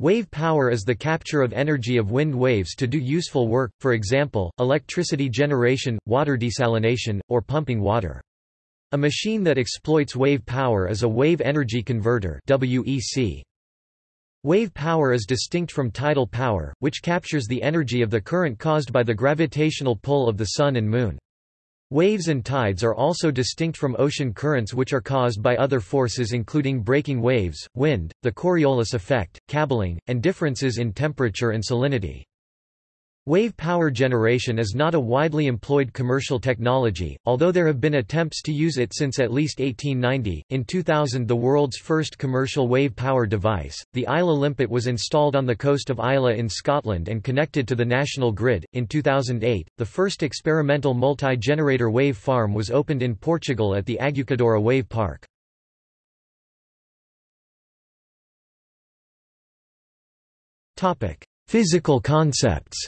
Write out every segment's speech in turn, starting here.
Wave power is the capture of energy of wind waves to do useful work, for example, electricity generation, water desalination, or pumping water. A machine that exploits wave power is a wave energy converter WEC. Wave power is distinct from tidal power, which captures the energy of the current caused by the gravitational pull of the Sun and Moon. Waves and tides are also distinct from ocean currents which are caused by other forces including breaking waves, wind, the Coriolis effect, cabbeling, and differences in temperature and salinity. Wave power generation is not a widely employed commercial technology, although there have been attempts to use it since at least 1890. In 2000, the world's first commercial wave power device, the Islay Limpet, was installed on the coast of Islay in Scotland and connected to the national grid. In 2008, the first experimental multi generator wave farm was opened in Portugal at the Aguçadoura Wave Park. Physical concepts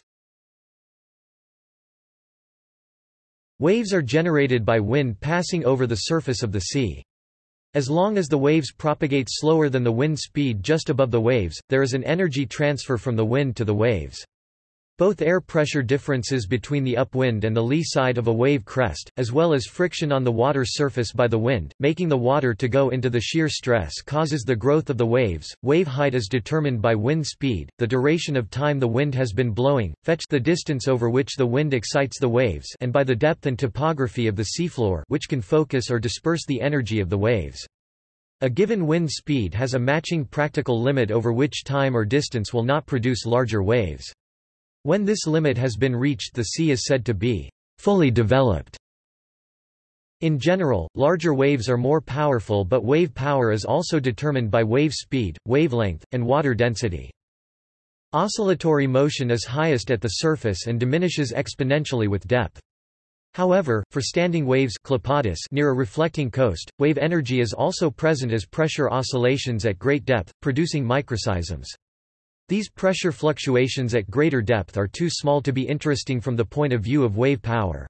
Waves are generated by wind passing over the surface of the sea. As long as the waves propagate slower than the wind speed just above the waves, there is an energy transfer from the wind to the waves. Both air pressure differences between the upwind and the lee side of a wave crest, as well as friction on the water surface by the wind, making the water to go into the shear stress causes the growth of the waves. Wave height is determined by wind speed, the duration of time the wind has been blowing, fetch the distance over which the wind excites the waves and by the depth and topography of the seafloor which can focus or disperse the energy of the waves. A given wind speed has a matching practical limit over which time or distance will not produce larger waves. When this limit has been reached the sea is said to be fully developed. In general, larger waves are more powerful but wave power is also determined by wave speed, wavelength, and water density. Oscillatory motion is highest at the surface and diminishes exponentially with depth. However, for standing waves near a reflecting coast, wave energy is also present as pressure oscillations at great depth, producing microseisms. These pressure fluctuations at greater depth are too small to be interesting from the point of view of wave power.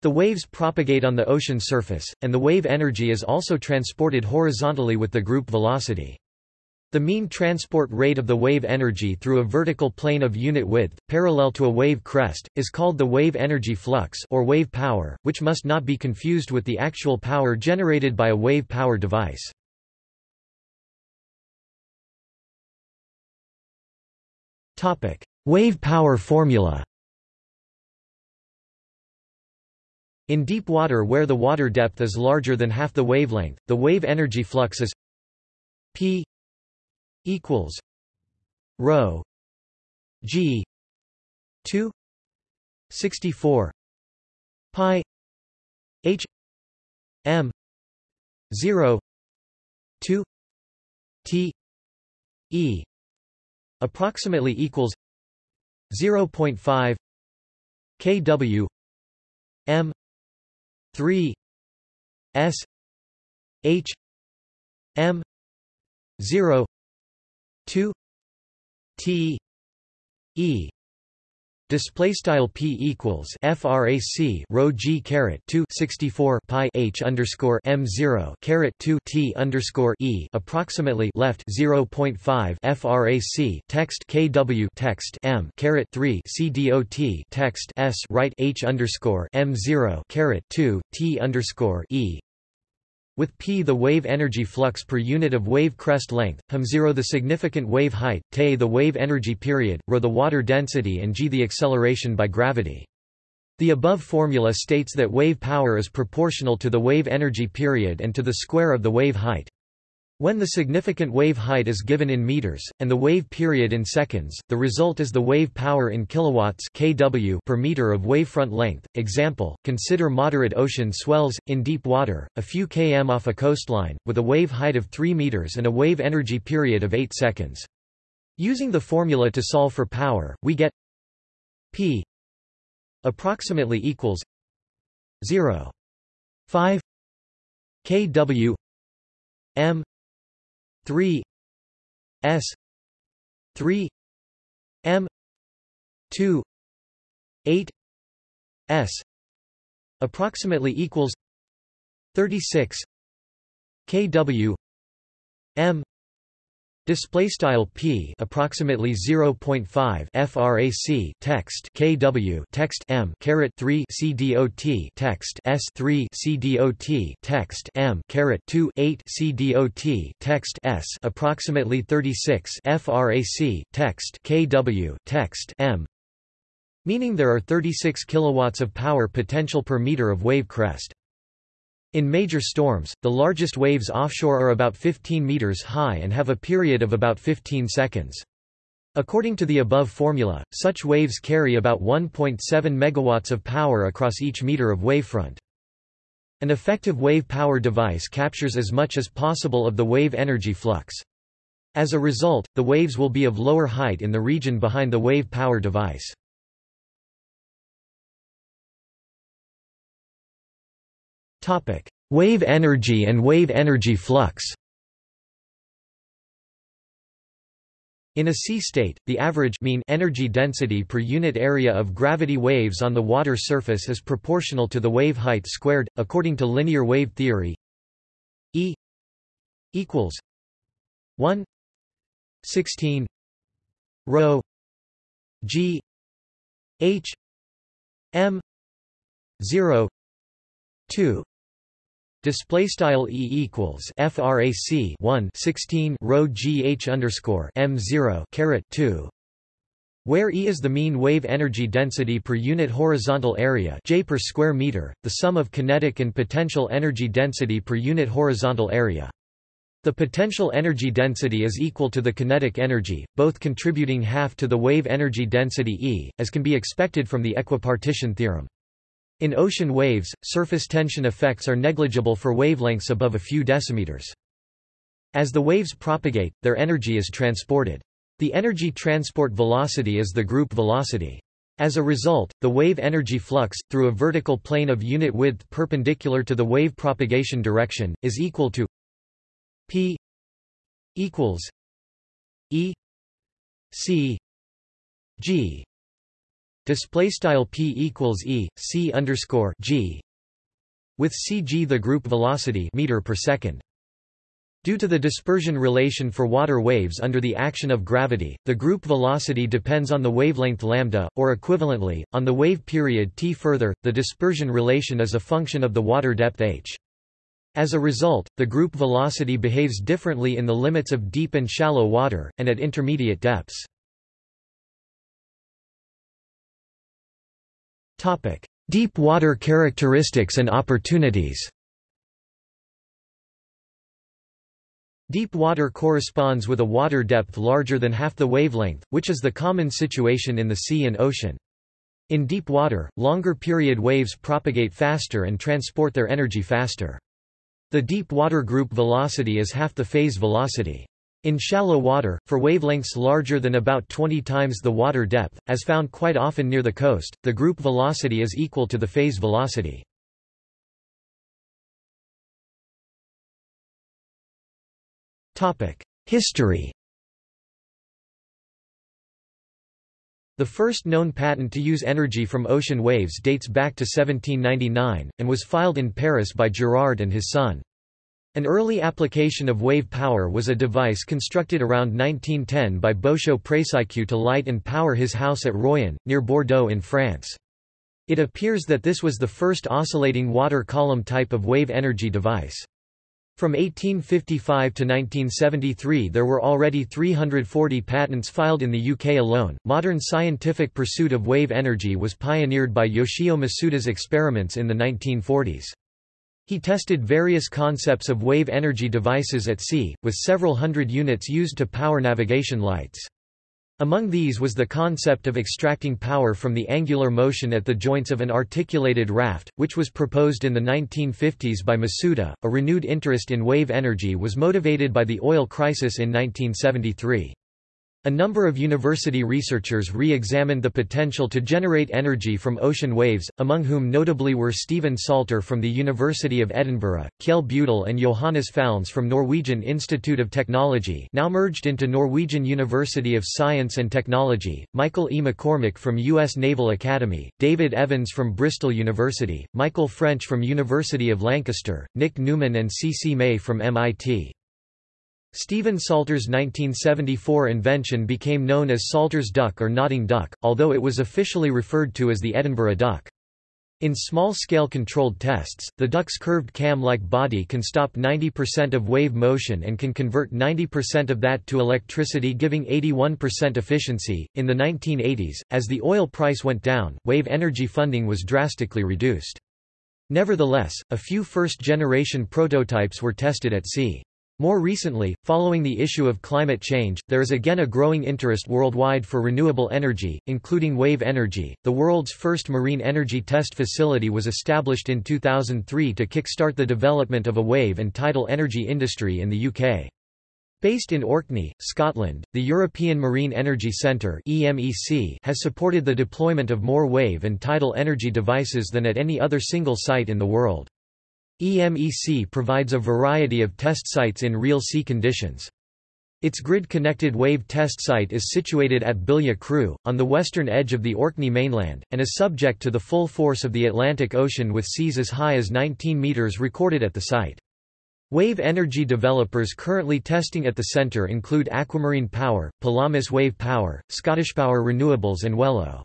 The waves propagate on the ocean surface, and the wave energy is also transported horizontally with the group velocity. The mean transport rate of the wave energy through a vertical plane of unit width, parallel to a wave crest, is called the wave energy flux or wave power, which must not be confused with the actual power generated by a wave power device. Wave power formula In deep water where the water depth is larger than half the wavelength, the wave energy flux is P equals rho G 2 64 pi H M 0 2 T E approximately equals 0.5 kW m 3 s h m 0 2 t e Display style p equals frac rho g caret 2 64 pi h underscore m 0 caret 2 t underscore e approximately left 0.5 frac text kw text m caret 3 c dot text s right h underscore m 0 caret 2 t underscore e with p the wave energy flux per unit of wave crest length, hm0 the significant wave height, te the wave energy period, rho the water density and g the acceleration by gravity. The above formula states that wave power is proportional to the wave energy period and to the square of the wave height. When the significant wave height is given in meters, and the wave period in seconds, the result is the wave power in kilowatts kW per meter of wavefront length. Example, consider moderate ocean swells, in deep water, a few km off a coastline, with a wave height of 3 meters and a wave energy period of 8 seconds. Using the formula to solve for power, we get P approximately equals 0. 5 kW m 3 s 3 m 2 8 s approximately equals 36 kw m Display style p approximately 0.5 frac text kw text m caret 3 cdot text s 3 cdot text m caret 2 8 cdot text s approximately 36 frac text kw text m. Meaning there are 36 kilowatts of power potential per meter of wave crest in major storms, the largest waves offshore are about 15 meters high and have a period of about 15 seconds. According to the above formula, such waves carry about 1.7 megawatts of power across each meter of wavefront. An effective wave power device captures as much as possible of the wave energy flux. As a result, the waves will be of lower height in the region behind the wave power device. Topic: Wave energy and wave energy flux. In a sea state, the average mean energy density per unit area of gravity waves on the water surface is proportional to the wave height squared, according to linear wave theory. E equals 1 16 rho g h m 0 2 Display style E equals frac 1 16 rho gh underscore m 0 caret 2, where E is the mean wave energy density per unit horizontal area J per square meter, the sum of kinetic and potential energy density per unit horizontal area. The potential energy density is equal to the kinetic energy, both contributing half to the wave energy density E, as can be expected from the equipartition theorem. In ocean waves, surface tension effects are negligible for wavelengths above a few decimeters. As the waves propagate, their energy is transported. The energy transport velocity is the group velocity. As a result, the wave energy flux, through a vertical plane of unit width perpendicular to the wave propagation direction, is equal to p equals e c g Display style p equals e c underscore g, with cg the group velocity meter per second. Due to the dispersion relation for water waves under the action of gravity, the group velocity depends on the wavelength lambda, or equivalently, on the wave period t. Further, the dispersion relation is a function of the water depth h. As a result, the group velocity behaves differently in the limits of deep and shallow water, and at intermediate depths. Topic: Deep water characteristics and opportunities. Deep water corresponds with a water depth larger than half the wavelength, which is the common situation in the sea and ocean. In deep water, longer period waves propagate faster and transport their energy faster. The deep water group velocity is half the phase velocity. In shallow water, for wavelengths larger than about 20 times the water depth, as found quite often near the coast, the group velocity is equal to the phase velocity. History The first known patent to use energy from ocean waves dates back to 1799, and was filed in Paris by Girard and his son. An early application of wave power was a device constructed around 1910 by Bochaux-Praceique to light and power his house at Royan, near Bordeaux in France. It appears that this was the first oscillating water column type of wave energy device. From 1855 to 1973 there were already 340 patents filed in the UK alone. Modern scientific pursuit of wave energy was pioneered by Yoshio Masuda's experiments in the 1940s. He tested various concepts of wave energy devices at sea, with several hundred units used to power navigation lights. Among these was the concept of extracting power from the angular motion at the joints of an articulated raft, which was proposed in the 1950s by Masuda. A renewed interest in wave energy was motivated by the oil crisis in 1973. A number of university researchers re-examined the potential to generate energy from ocean waves, among whom notably were Stephen Salter from the University of Edinburgh, Kjell Budal and Johannes Falnes from Norwegian Institute of Technology now merged into Norwegian University of Science and Technology, Michael E. McCormick from U.S. Naval Academy, David Evans from Bristol University, Michael French from University of Lancaster, Nick Newman and C. C. Mei from MIT. Stephen Salter's 1974 invention became known as Salter's duck or nodding duck, although it was officially referred to as the Edinburgh duck. In small-scale controlled tests, the duck's curved cam-like body can stop 90% of wave motion and can convert 90% of that to electricity giving 81% efficiency. In the 1980s, as the oil price went down, wave energy funding was drastically reduced. Nevertheless, a few first-generation prototypes were tested at sea. More recently, following the issue of climate change, there is again a growing interest worldwide for renewable energy, including wave energy. The world's first marine energy test facility was established in 2003 to kickstart the development of a wave and tidal energy industry in the UK. Based in Orkney, Scotland, the European Marine Energy Centre (EMEC) has supported the deployment of more wave and tidal energy devices than at any other single site in the world. EMEC provides a variety of test sites in real sea conditions. Its grid-connected wave test site is situated at Billia Croo, on the western edge of the Orkney mainland, and is subject to the full force of the Atlantic Ocean with seas as high as 19 metres recorded at the site. Wave energy developers currently testing at the centre include Aquamarine Power, Pelamis Wave Power, Scottish Power Renewables and Wello.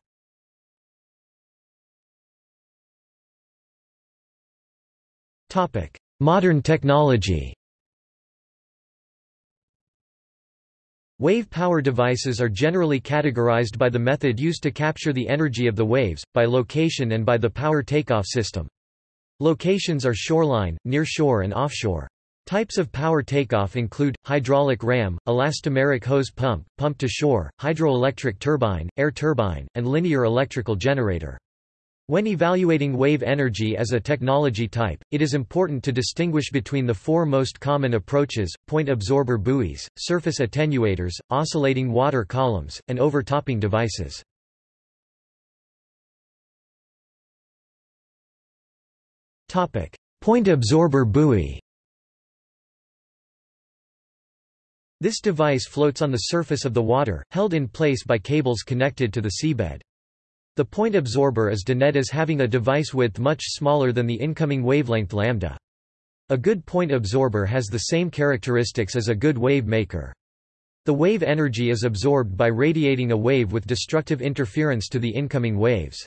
Modern technology Wave power devices are generally categorized by the method used to capture the energy of the waves, by location and by the power takeoff system. Locations are shoreline, near shore and offshore. Types of power takeoff include, hydraulic ram, elastomeric hose pump, pump to shore, hydroelectric turbine, air turbine, and linear electrical generator. When evaluating wave energy as a technology type, it is important to distinguish between the four most common approaches, point absorber buoys, surface attenuators, oscillating water columns, and overtopping devices. Point absorber buoy This device floats on the surface of the water, held in place by cables connected to the seabed. The point absorber is denoted as having a device width much smaller than the incoming wavelength lambda. A good point absorber has the same characteristics as a good wave maker. The wave energy is absorbed by radiating a wave with destructive interference to the incoming waves.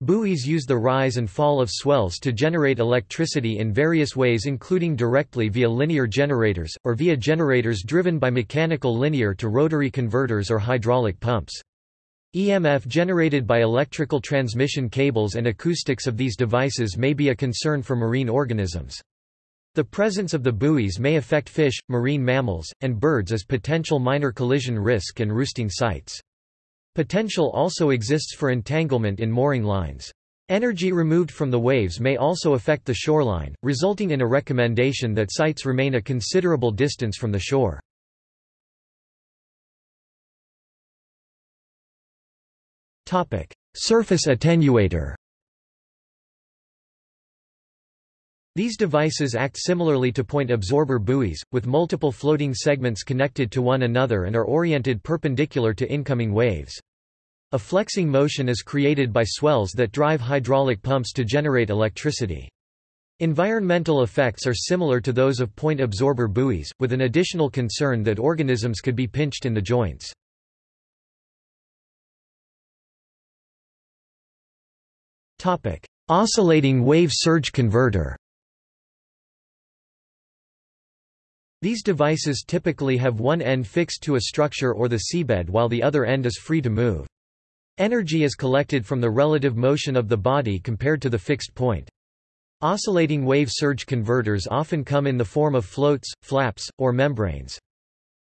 Buoys use the rise and fall of swells to generate electricity in various ways including directly via linear generators, or via generators driven by mechanical linear to rotary converters or hydraulic pumps. EMF generated by electrical transmission cables and acoustics of these devices may be a concern for marine organisms. The presence of the buoys may affect fish, marine mammals, and birds as potential minor collision risk and roosting sites. Potential also exists for entanglement in mooring lines. Energy removed from the waves may also affect the shoreline, resulting in a recommendation that sites remain a considerable distance from the shore. Surface attenuator. These devices act similarly to point absorber buoys, with multiple floating segments connected to one another and are oriented perpendicular to incoming waves. A flexing motion is created by swells that drive hydraulic pumps to generate electricity. Environmental effects are similar to those of point absorber buoys, with an additional concern that organisms could be pinched in the joints. Topic: Oscillating wave surge converter. These devices typically have one end fixed to a structure or the seabed while the other end is free to move. Energy is collected from the relative motion of the body compared to the fixed point. Oscillating wave surge converters often come in the form of floats, flaps, or membranes.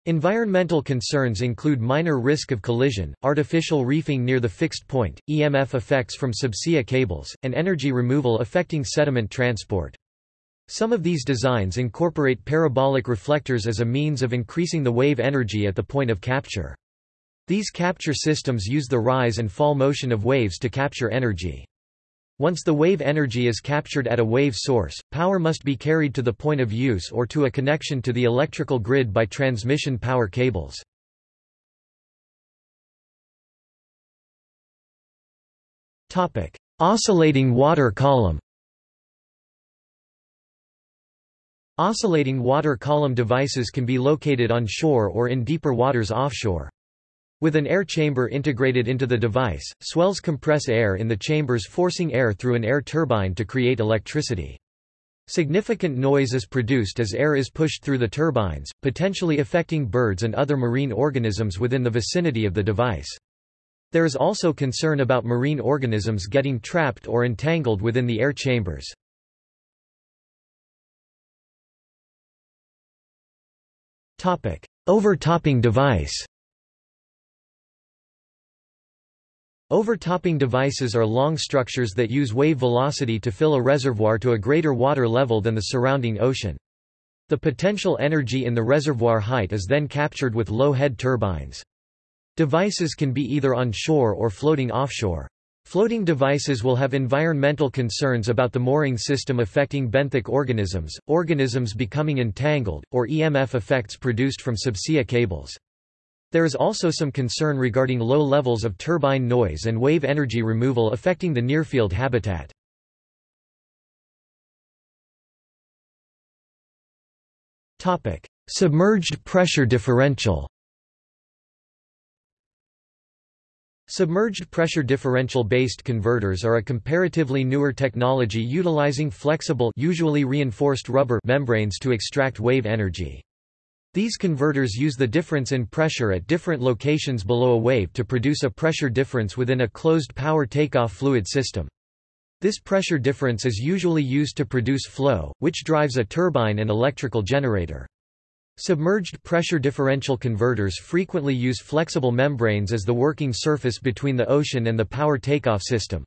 Environmental concerns include minor risk of collision, artificial reefing near the fixed point, EMF effects from subsea cables, and energy removal affecting sediment transport. Some of these designs incorporate parabolic reflectors as a means of increasing the wave energy at the point of capture. These capture systems use the rise and fall motion of waves to capture energy. Once the wave energy is captured at a wave source, power must be carried to the point of use or to a connection to the electrical grid by transmission power cables. Oscillating water column Oscillating water column devices can be located on shore or in deeper waters offshore. With an air chamber integrated into the device, swells compress air in the chambers forcing air through an air turbine to create electricity. Significant noise is produced as air is pushed through the turbines, potentially affecting birds and other marine organisms within the vicinity of the device. There is also concern about marine organisms getting trapped or entangled within the air chambers. Overtopping device Overtopping devices are long structures that use wave velocity to fill a reservoir to a greater water level than the surrounding ocean. The potential energy in the reservoir height is then captured with low head turbines. Devices can be either on shore or floating offshore. Floating devices will have environmental concerns about the mooring system affecting benthic organisms, organisms becoming entangled, or EMF effects produced from subsea cables. There is also some concern regarding low levels of turbine noise and wave energy removal affecting the nearfield habitat. Submerged pressure differential Submerged pressure differential-based converters are a comparatively newer technology utilizing flexible usually reinforced rubber membranes to extract wave energy. These converters use the difference in pressure at different locations below a wave to produce a pressure difference within a closed power takeoff fluid system. This pressure difference is usually used to produce flow, which drives a turbine and electrical generator. Submerged pressure differential converters frequently use flexible membranes as the working surface between the ocean and the power takeoff system.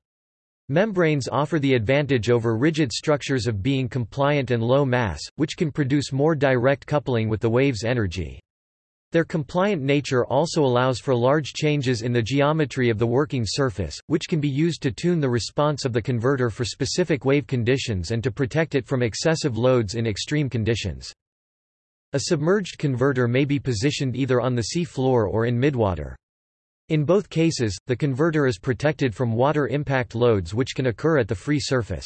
Membranes offer the advantage over rigid structures of being compliant and low mass, which can produce more direct coupling with the wave's energy. Their compliant nature also allows for large changes in the geometry of the working surface, which can be used to tune the response of the converter for specific wave conditions and to protect it from excessive loads in extreme conditions. A submerged converter may be positioned either on the sea floor or in midwater. In both cases, the converter is protected from water impact loads which can occur at the free surface.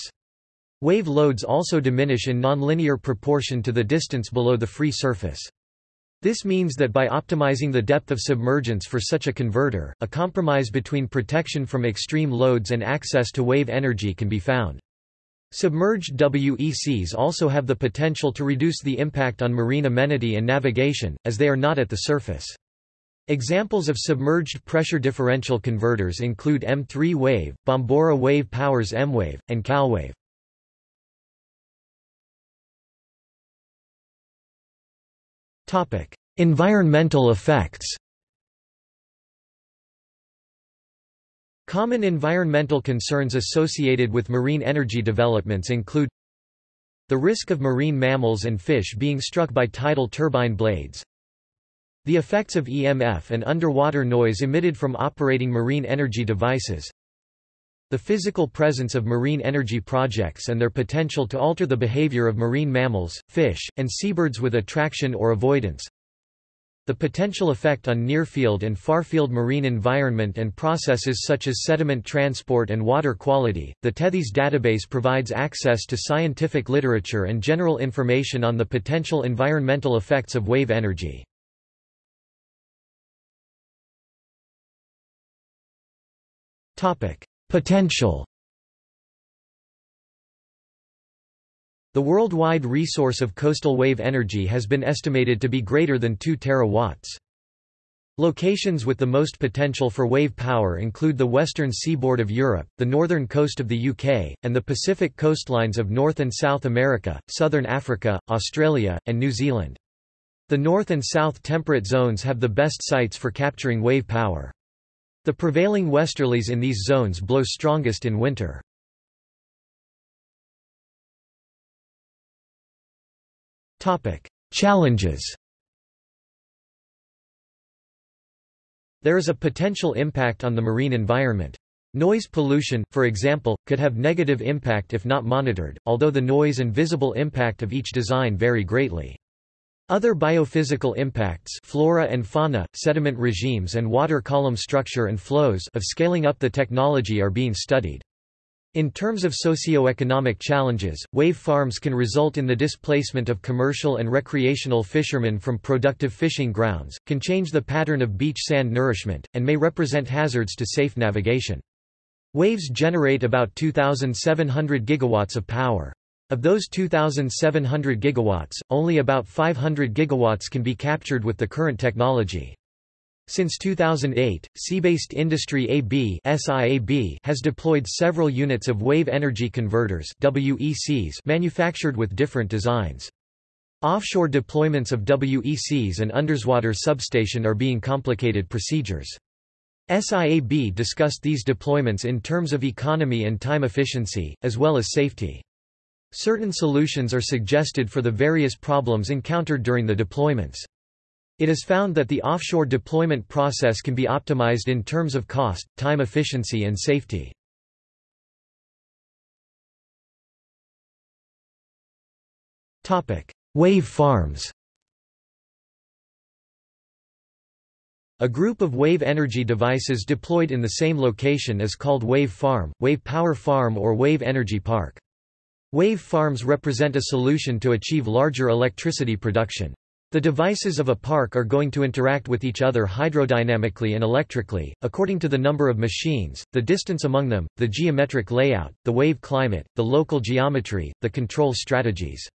Wave loads also diminish in nonlinear proportion to the distance below the free surface. This means that by optimizing the depth of submergence for such a converter, a compromise between protection from extreme loads and access to wave energy can be found. Submerged WECs also have the potential to reduce the impact on marine amenity and navigation, as they are not at the surface. Examples of submerged pressure differential converters include M3 Wave, Bombora Wave Powers M-Wave, and CalWave. environmental effects Common environmental concerns associated with marine energy developments include the risk of marine mammals and fish being struck by tidal turbine blades, the effects of EMF and underwater noise emitted from operating marine energy devices. The physical presence of marine energy projects and their potential to alter the behavior of marine mammals, fish, and seabirds with attraction or avoidance. The potential effect on near-field and far-field marine environment and processes such as sediment transport and water quality. The Tethys database provides access to scientific literature and general information on the potential environmental effects of wave energy. Potential The worldwide resource of coastal wave energy has been estimated to be greater than 2 terawatts. Locations with the most potential for wave power include the western seaboard of Europe, the northern coast of the UK, and the Pacific coastlines of North and South America, southern Africa, Australia, and New Zealand. The north and south temperate zones have the best sites for capturing wave power. The prevailing westerlies in these zones blow strongest in winter. Challenges There is a potential impact on the marine environment. Noise pollution, for example, could have negative impact if not monitored, although the noise and visible impact of each design vary greatly. Other biophysical impacts flora and fauna, sediment regimes and water column structure and flows of scaling up the technology are being studied. In terms of socio-economic challenges, wave farms can result in the displacement of commercial and recreational fishermen from productive fishing grounds, can change the pattern of beach sand nourishment, and may represent hazards to safe navigation. Waves generate about 2,700 gigawatts of power. Of those 2,700 gigawatts, only about 500 gigawatts can be captured with the current technology. Since 2008, Seabased Industry AB has deployed several units of wave energy converters WECs manufactured with different designs. Offshore deployments of WECs and underwater substation are being complicated procedures. SIAB discussed these deployments in terms of economy and time efficiency, as well as safety. Certain solutions are suggested for the various problems encountered during the deployments. It is found that the offshore deployment process can be optimized in terms of cost, time efficiency and safety. Wave farms A group of wave energy devices deployed in the same location is called wave farm, wave power farm or wave energy park. Wave farms represent a solution to achieve larger electricity production. The devices of a park are going to interact with each other hydrodynamically and electrically, according to the number of machines, the distance among them, the geometric layout, the wave climate, the local geometry, the control strategies.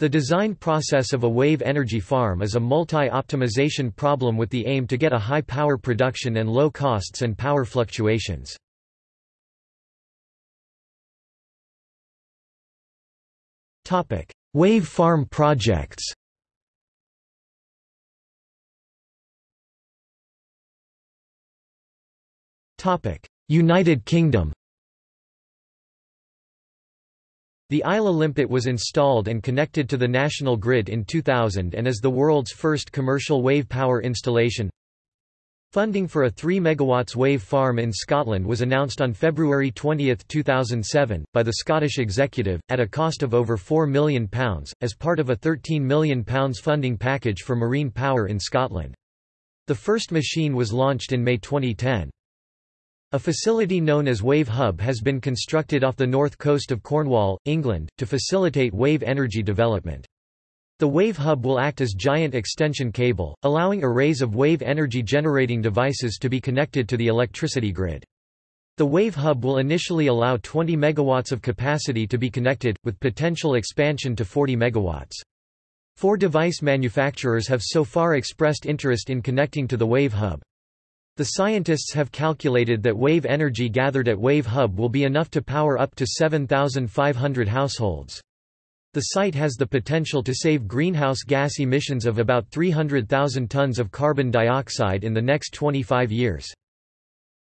The design process of a wave energy farm is a multi-optimization problem with the aim to get a high power production and low costs and power fluctuations. Wave farm projects Topic: United Kingdom The Islay Limpet was installed and connected to the national grid in 2000 and is the world's first commercial wave power installation. Funding for a 3 MW wave farm in Scotland was announced on February 20, 2007, by the Scottish Executive, at a cost of over £4 million, as part of a £13 million funding package for marine power in Scotland. The first machine was launched in May 2010. A facility known as Wave Hub has been constructed off the north coast of Cornwall, England, to facilitate wave energy development. The Wave Hub will act as giant extension cable, allowing arrays of wave energy generating devices to be connected to the electricity grid. The Wave Hub will initially allow 20 megawatts of capacity to be connected, with potential expansion to 40 megawatts. Four device manufacturers have so far expressed interest in connecting to the Wave Hub. The scientists have calculated that wave energy gathered at Wave Hub will be enough to power up to 7,500 households. The site has the potential to save greenhouse gas emissions of about 300,000 tons of carbon dioxide in the next 25 years.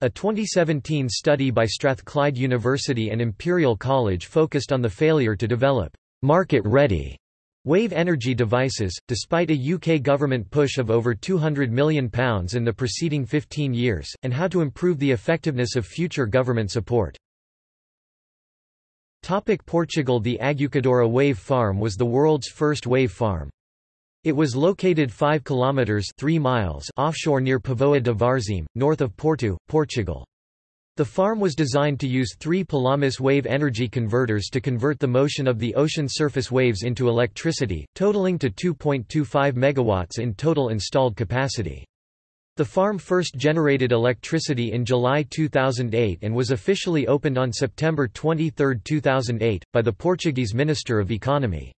A 2017 study by Strathclyde University and Imperial College focused on the failure to develop market-ready Wave energy devices, despite a UK government push of over £200 million in the preceding 15 years, and how to improve the effectiveness of future government support. Topic Portugal The Aguçadoura wave farm was the world's first wave farm. It was located 5 kilometers 3 miles offshore near Póvoa de Varzim, north of Porto, Portugal. The farm was designed to use three Pelamis wave energy converters to convert the motion of the ocean surface waves into electricity, totaling to 2.25 megawatts in total installed capacity. The farm first generated electricity in July 2008 and was officially opened on September 23, 2008, by the Portuguese Minister of Economy.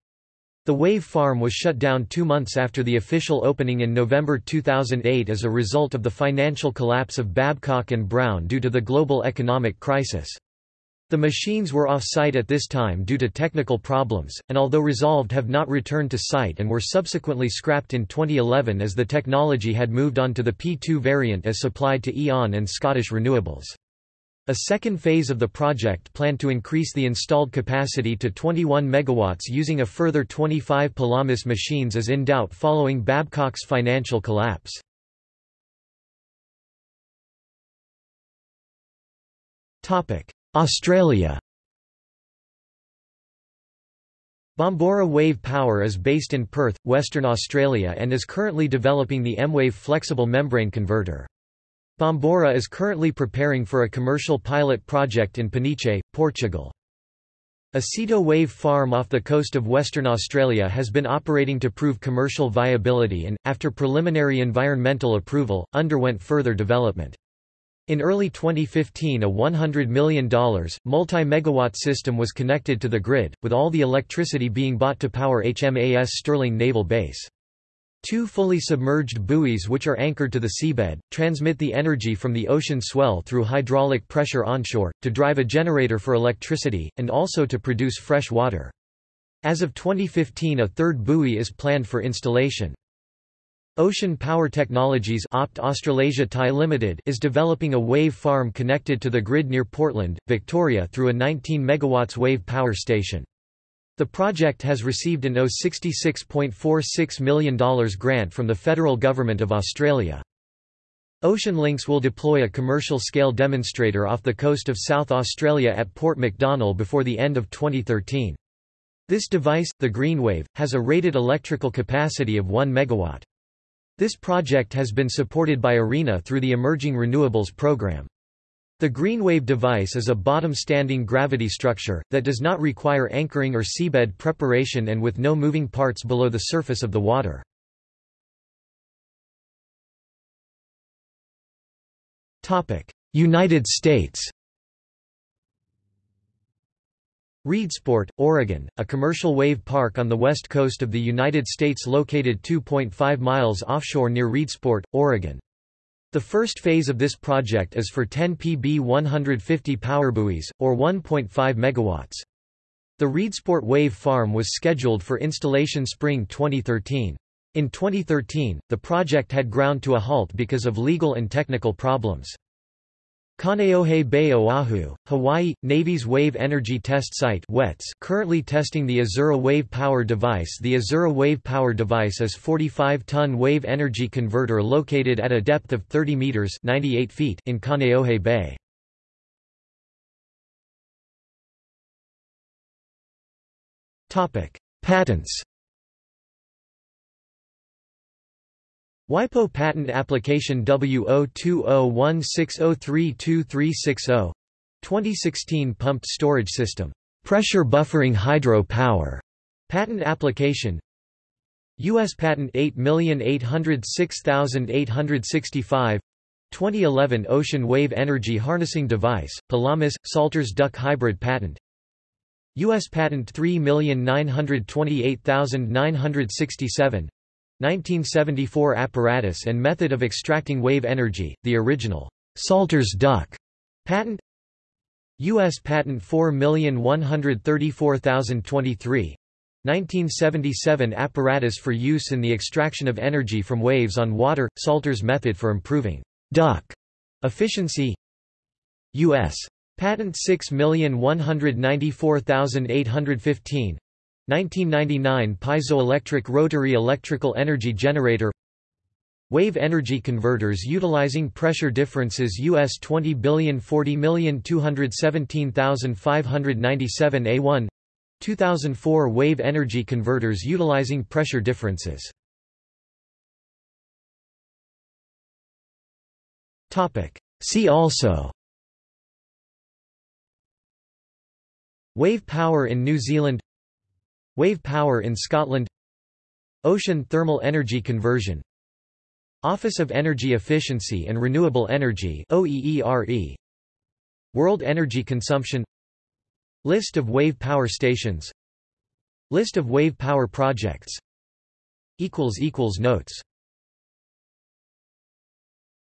The Wave Farm was shut down two months after the official opening in November 2008 as a result of the financial collapse of Babcock & Brown due to the global economic crisis. The machines were off-site at this time due to technical problems, and although resolved have not returned to site and were subsequently scrapped in 2011 as the technology had moved on to the P2 variant as supplied to E.ON and Scottish Renewables. A second phase of the project planned to increase the installed capacity to 21 MW using a further 25 Pelamis machines is in doubt following Babcock's financial collapse. Australia Bombora Wave Power is based in Perth, Western Australia and is currently developing the M-Wave flexible membrane converter. Bombora is currently preparing for a commercial pilot project in Peniche, Portugal. A Ceto wave farm off the coast of Western Australia has been operating to prove commercial viability and, after preliminary environmental approval, underwent further development. In early 2015 a $100 million, multi-megawatt system was connected to the grid, with all the electricity being bought to power HMAS Stirling Naval Base. Two fully submerged buoys which are anchored to the seabed, transmit the energy from the ocean swell through hydraulic pressure onshore, to drive a generator for electricity, and also to produce fresh water. As of 2015 a third buoy is planned for installation. Ocean Power Technologies Opt Australasia Thai Limited is developing a wave farm connected to the grid near Portland, Victoria through a 19 MW wave power station. The project has received an $66.46 million grant from the federal government of Australia. Oceanlinx will deploy a commercial-scale demonstrator off the coast of South Australia at Port MacDonnell before the end of 2013. This device, the GreenWave, has a rated electrical capacity of 1 MW. This project has been supported by ARENA through the Emerging Renewables program. The GreenWave device is a bottom-standing gravity structure, that does not require anchoring or seabed preparation and with no moving parts below the surface of the water. United States Reedsport, Oregon, a commercial wave park on the west coast of the United States located 2.5 miles offshore near Reedsport, Oregon. The first phase of this project is for 10 PB 150 powerbuoys, or 1.5 MW. The Reedsport Wave Farm was scheduled for installation spring 2013. In 2013, the project had ground to a halt because of legal and technical problems. Kaneohe Bay Oahu, Hawaii, Navy's Wave Energy Test Site WETS currently testing the Azura Wave Power Device The Azura Wave Power Device is 45-ton wave energy converter located at a depth of 30 meters 98 feet in Kaneohe Bay. Patents WIPO patent application W02016032360 2016 pumped storage system. Pressure buffering hydro power. Patent application. US patent 8806865 2011 ocean wave energy harnessing device Pelamis Salters duck hybrid patent. US patent 3928967 1974 apparatus and method of extracting wave energy, the original Salters duck patent U.S. Patent 4134023 1977 apparatus for use in the extraction of energy from waves on water, Salters method for improving duck efficiency U.S. Patent 6194815 1999 piezoelectric rotary electrical energy generator. Wave energy converters utilizing pressure differences US 20,40,217,597 A1 2004 wave energy converters utilizing pressure differences. Topic. See also. Wave power in New Zealand Wave power in Scotland Ocean thermal energy conversion Office of Energy Efficiency and Renewable Energy OEERE World energy consumption List of wave power stations List of wave power projects Notes